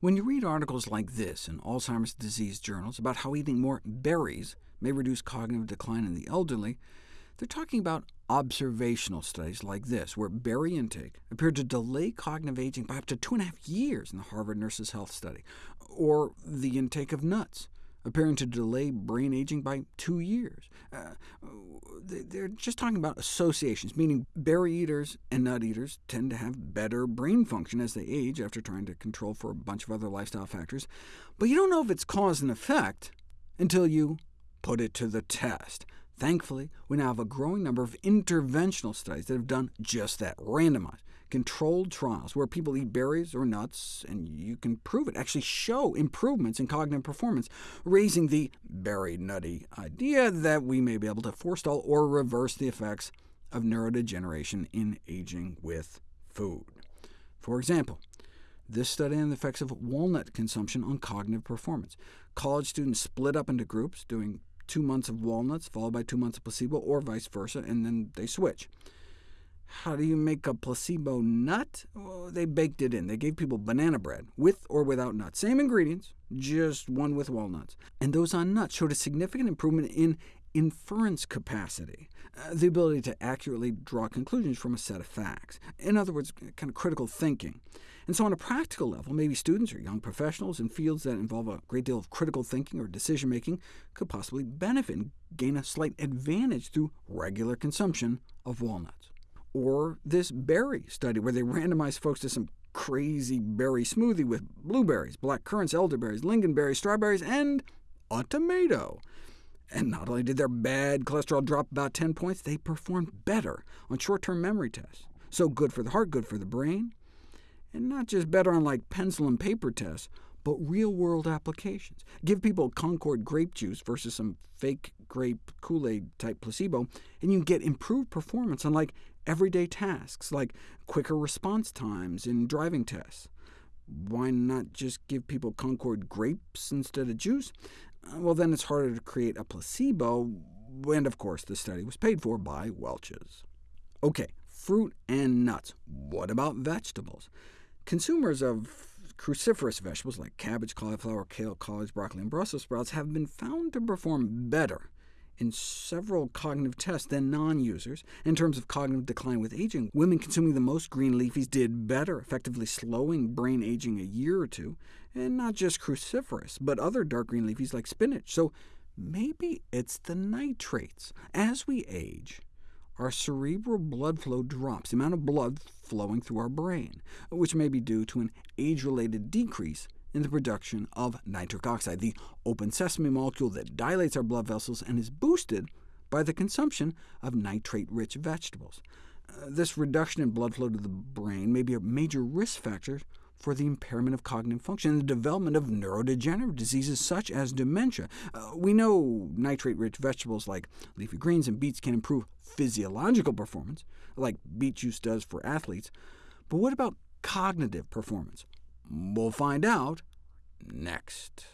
When you read articles like this in Alzheimer's disease journals about how eating more berries may reduce cognitive decline in the elderly, they're talking about observational studies like this, where berry intake appeared to delay cognitive aging by up to two and a half years in the Harvard Nurses' Health Study, or the intake of nuts, appearing to delay brain aging by two years. Uh, they're just talking about associations, meaning berry eaters and nut eaters tend to have better brain function as they age after trying to control for a bunch of other lifestyle factors. But you don't know if it's cause and effect until you put it to the test. Thankfully, we now have a growing number of interventional studies that have done just that, randomized, controlled trials where people eat berries or nuts, and you can prove it, actually show improvements in cognitive performance, raising the berry nutty idea that we may be able to forestall or reverse the effects of neurodegeneration in aging with food. For example, this study on the effects of walnut consumption on cognitive performance. College students split up into groups, doing two months of walnuts, followed by two months of placebo, or vice versa, and then they switch. How do you make a placebo nut? Well, they baked it in. They gave people banana bread, with or without nuts. Same ingredients, just one with walnuts. And those on nuts showed a significant improvement in inference capacity, uh, the ability to accurately draw conclusions from a set of facts. In other words, kind of critical thinking. And so on a practical level, maybe students or young professionals in fields that involve a great deal of critical thinking or decision-making could possibly benefit and gain a slight advantage through regular consumption of walnuts. Or this berry study, where they randomized folks to some crazy berry smoothie with blueberries, black currants, elderberries, lingonberries, strawberries, and a tomato. And not only did their bad cholesterol drop about 10 points, they performed better on short-term memory tests. So good for the heart, good for the brain and not just better on like pencil and paper tests, but real-world applications. Give people Concord grape juice versus some fake grape Kool-Aid type placebo, and you can get improved performance on like everyday tasks, like quicker response times in driving tests. Why not just give people Concord grapes instead of juice? Uh, well, then it's harder to create a placebo, and of course the study was paid for by Welch's. OK, fruit and nuts. What about vegetables? Consumers of cruciferous vegetables like cabbage, cauliflower, kale, collards, broccoli, and Brussels sprouts have been found to perform better in several cognitive tests than non-users. In terms of cognitive decline with aging, women consuming the most green leafies did better, effectively slowing brain aging a year or two, and not just cruciferous, but other dark green leafies like spinach. So maybe it's the nitrates. As we age, our cerebral blood flow drops, the amount of blood flowing through our brain, which may be due to an age-related decrease in the production of nitric oxide, the open sesame molecule that dilates our blood vessels and is boosted by the consumption of nitrate-rich vegetables. Uh, this reduction in blood flow to the brain may be a major risk factor for the impairment of cognitive function and the development of neurodegenerative diseases such as dementia. Uh, we know nitrate-rich vegetables like leafy greens and beets can improve physiological performance, like beet juice does for athletes, but what about cognitive performance? We'll find out next.